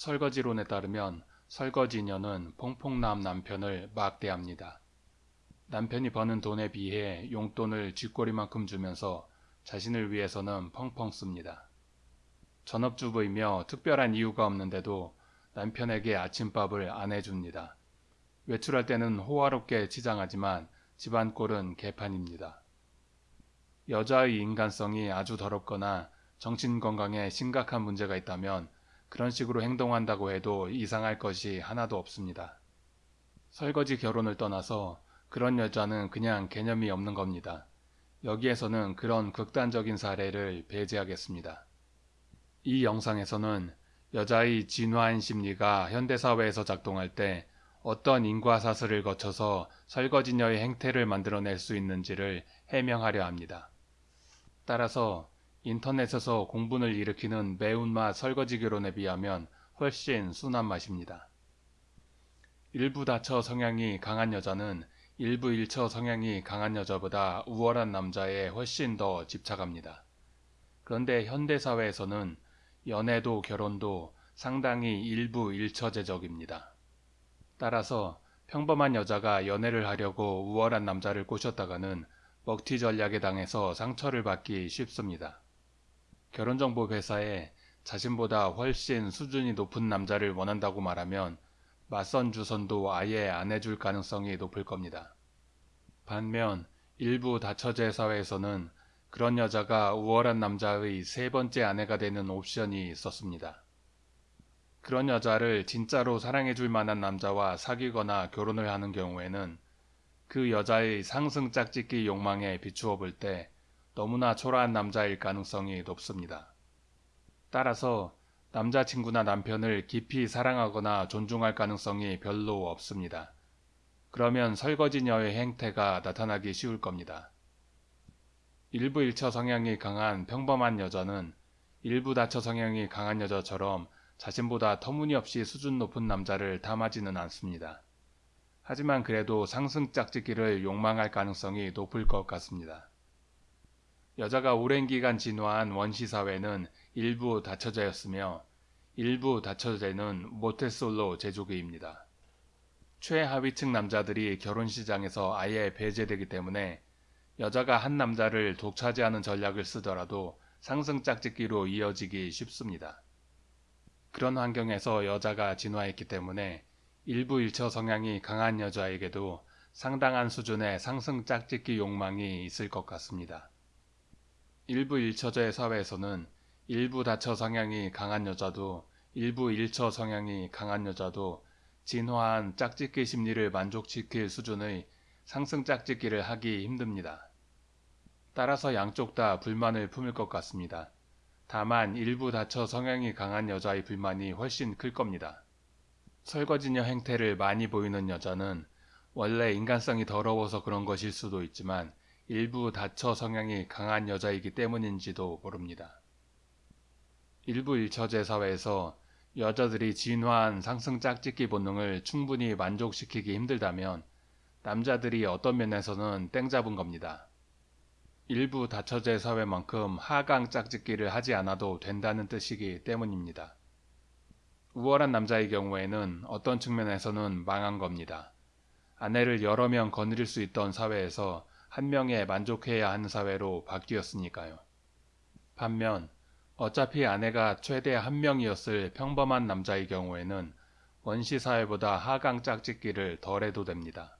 설거지론에 따르면 설거지녀는 퐁퐁남 남편을 막대합니다. 남편이 버는 돈에 비해 용돈을 쥐꼬리만큼 주면서 자신을 위해서는 펑펑 씁니다. 전업주부이며 특별한 이유가 없는데도 남편에게 아침밥을 안 해줍니다. 외출할 때는 호화롭게 치장하지만 집안 꼴은 개판입니다. 여자의 인간성이 아주 더럽거나 정신 건강에 심각한 문제가 있다면 그런 식으로 행동한다고 해도 이상할 것이 하나도 없습니다. 설거지 결혼을 떠나서 그런 여자는 그냥 개념이 없는 겁니다. 여기에서는 그런 극단적인 사례를 배제하겠습니다. 이 영상에서는 여자의 진화한 심리가 현대사회에서 작동할 때 어떤 인과사슬을 거쳐서 설거지녀의 행태를 만들어낼 수 있는지를 해명하려 합니다. 따라서 인터넷에서 공분을 일으키는 매운맛 설거지 결혼에 비하면 훨씬 순한 맛입니다. 일부 다처 성향이 강한 여자는 일부 일처 성향이 강한 여자보다 우월한 남자에 훨씬 더 집착합니다. 그런데 현대사회에서는 연애도 결혼도 상당히 일부 일처제적입니다. 따라서 평범한 여자가 연애를 하려고 우월한 남자를 꼬셨다가는 먹튀 전략에 당해서 상처를 받기 쉽습니다. 결혼정보 회사에 자신보다 훨씬 수준이 높은 남자를 원한다고 말하면 맞선 주선도 아예 안 해줄 가능성이 높을 겁니다. 반면 일부 다처제 사회에서는 그런 여자가 우월한 남자의 세 번째 아내가 되는 옵션이 있었습니다. 그런 여자를 진짜로 사랑해줄 만한 남자와 사귀거나 결혼을 하는 경우에는 그 여자의 상승 짝짓기 욕망에 비추어 볼 때 너무나 초라한 남자일 가능성이 높습니다. 따라서 남자친구나 남편을 깊이 사랑하거나 존중할 가능성이 별로 없습니다. 그러면 설거지녀의 행태가 나타나기 쉬울 겁니다. 일부 일처 성향이 강한 평범한 여자는 일부 다처 성향이 강한 여자처럼 자신보다 터무니없이 수준 높은 남자를 탐하지는 않습니다. 하지만 그래도 상승 짝짓기를 욕망할 가능성이 높을 것 같습니다. 여자가 오랜 기간 진화한 원시사회는 일부 다처제였으며 일부 다처제는 모태솔로 제조기입니다. 최하위층 남자들이 결혼시장에서 아예 배제되기 때문에 여자가 한 남자를 독차지하는 전략을 쓰더라도 상승 짝짓기로 이어지기 쉽습니다. 그런 환경에서 여자가 진화했기 때문에 일부 일처 성향이 강한 여자에게도 상당한 수준의 상승 짝짓기 욕망이 있을 것 같습니다. 일부 일처제 사회에서는 일부 다처 성향이 강한 여자도 일부 일처 성향이 강한 여자도 진화한 짝짓기 심리를 만족시킬 수준의 상승 짝짓기를 하기 힘듭니다. 따라서 양쪽 다 불만을 품을 것 같습니다. 다만 일부 다처 성향이 강한 여자의 불만이 훨씬 클 겁니다. 설거지녀 행태를 많이 보이는 여자는 원래 인간성이 더러워서 그런 것일 수도 있지만 일부 다처 성향이 강한 여자이기 때문인지도 모릅니다. 일부 일처제 사회에서 여자들이 진화한 상승 짝짓기 본능을 충분히 만족시키기 힘들다면 남자들이 어떤 면에서는 땡 잡은 겁니다. 일부 다처제 사회만큼 하강 짝짓기를 하지 않아도 된다는 뜻이기 때문입니다. 우월한 남자의 경우에는 어떤 측면에서는 망한 겁니다. 아내를 여러 명 거느릴 수 있던 사회에서 한 명에 만족해야 하는 사회로 바뀌었으니까요. 반면 어차피 아내가 최대 한 명이었을 평범한 남자의 경우에는 원시 사회보다 하강 짝짓기를 덜 해도 됩니다.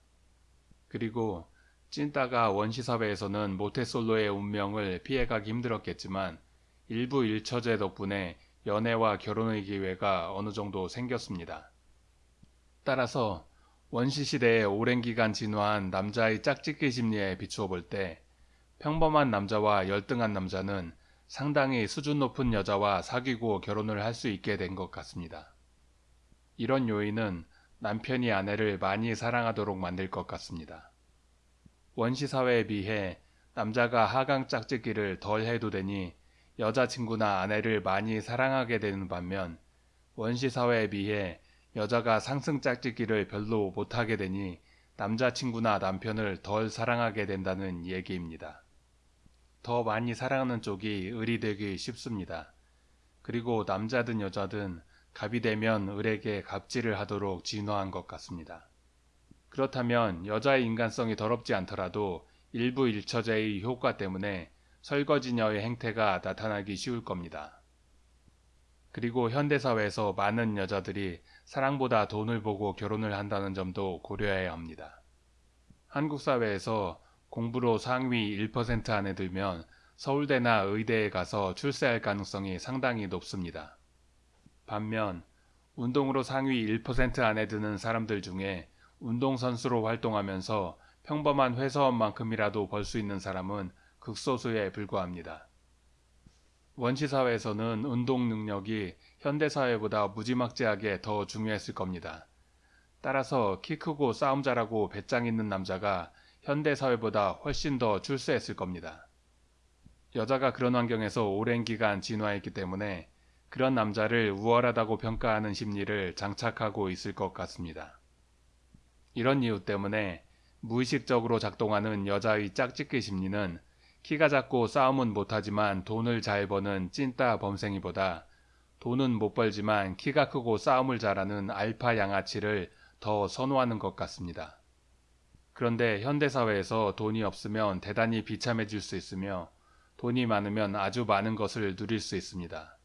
그리고 찐따가 원시 사회에서는 모태솔로의 운명을 피해가기 힘들었겠지만 일부 일처제 덕분에 연애와 결혼의 기회가 어느 정도 생겼습니다. 따라서 원시시대에 오랜 기간 진화한 남자의 짝짓기 심리에 비추어 볼 때 평범한 남자와 열등한 남자는 상당히 수준 높은 여자와 사귀고 결혼을 할 수 있게 된 것 같습니다. 이런 요인은 남편이 아내를 많이 사랑하도록 만들 것 같습니다. 원시사회에 비해 남자가 하강 짝짓기를 덜 해도 되니 여자친구나 아내를 많이 사랑하게 되는 반면 원시사회에 비해 여자가 상승 짝짓기를 별로 못하게 되니 남자친구나 남편을 덜 사랑하게 된다는 얘기입니다. 더 많이 사랑하는 쪽이 을이 되기 쉽습니다. 그리고 남자든 여자든 갑이 되면 을에게 갑질을 하도록 진화한 것 같습니다. 그렇다면 여자의 인간성이 더럽지 않더라도 일부 일처제의 효과 때문에 설거지녀의 행태가 나타나기 쉬울 겁니다. 그리고 현대사회에서 많은 여자들이 사랑보다 돈을 보고 결혼을 한다는 점도 고려해야 합니다. 한국 사회에서 공부로 상위 1% 안에 들면 서울대나 의대에 가서 출세할 가능성이 상당히 높습니다. 반면 운동으로 상위 1% 안에 드는 사람들 중에 운동선수로 활동하면서 평범한 회사원만큼이라도 벌 수 있는 사람은 극소수에 불과합니다. 원시사회에서는 운동 능력이 현대사회보다 무지막지하게 더 중요했을 겁니다. 따라서 키 크고 싸움 잘하고 배짱 있는 남자가 현대사회보다 훨씬 더 출세했을 겁니다. 여자가 그런 환경에서 오랜 기간 진화했기 때문에 그런 남자를 우월하다고 평가하는 심리를 장착하고 있을 것 같습니다. 이런 이유 때문에 무의식적으로 작동하는 여자의 짝짓기 심리는 키가 작고 싸움은 못하지만 돈을 잘 버는 찐따 범생이보다 돈은 못 벌지만 키가 크고 싸움을 잘하는 알파 양아치를 더 선호하는 것 같습니다. 그런데 현대사회에서 돈이 없으면 대단히 비참해질 수 있으며 돈이 많으면 아주 많은 것을 누릴 수 있습니다.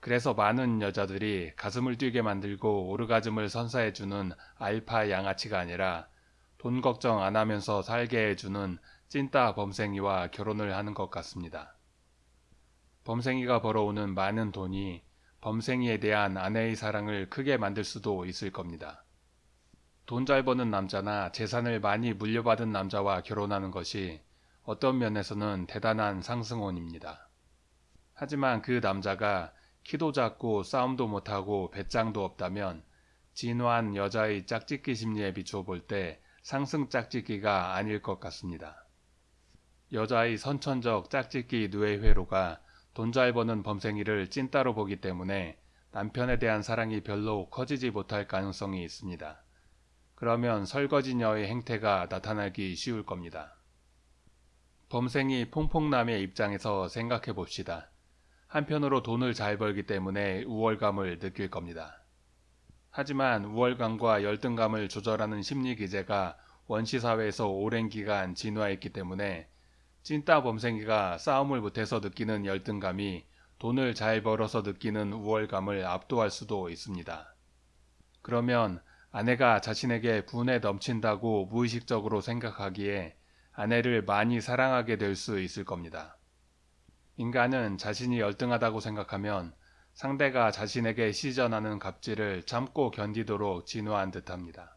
그래서 많은 여자들이 가슴을 뛰게 만들고 오르가즘을 선사해주는 알파 양아치가 아니라 돈 걱정 안 하면서 살게 해주는 찐따 범생이와 결혼을 하는 것 같습니다. 범생이가 벌어오는 많은 돈이 범생이에 대한 아내의 사랑을 크게 만들 수도 있을 겁니다. 돈 잘 버는 남자나 재산을 많이 물려받은 남자와 결혼하는 것이 어떤 면에서는 대단한 상승원입니다. 하지만 그 남자가 키도 작고 싸움도 못하고 배짱도 없다면 진화한 여자의 짝짓기 심리에 비추어 볼때 상승 짝짓기가 아닐 것 같습니다. 여자의 선천적 짝짓기 뇌회로가 돈 잘 버는 범생이를 찐따로 보기 때문에 남편에 대한 사랑이 별로 커지지 못할 가능성이 있습니다. 그러면 설거지녀의 행태가 나타나기 쉬울 겁니다. 범생이 퐁퐁남의 입장에서 생각해 봅시다. 한편으로 돈을 잘 벌기 때문에 우월감을 느낄 겁니다. 하지만 우월감과 열등감을 조절하는 심리 기제가 원시사회에서 오랜 기간 진화했기 때문에 찐따 범생이가 싸움을 못해서 느끼는 열등감이 돈을 잘 벌어서 느끼는 우월감을 압도할 수도 있습니다. 그러면 아내가 자신에게 분에 넘친다고 무의식적으로 생각하기에 아내를 많이 사랑하게 될 수 있을 겁니다. 인간은 자신이 열등하다고 생각하면 상대가 자신에게 시전하는 갑질을 참고 견디도록 진화한 듯합니다.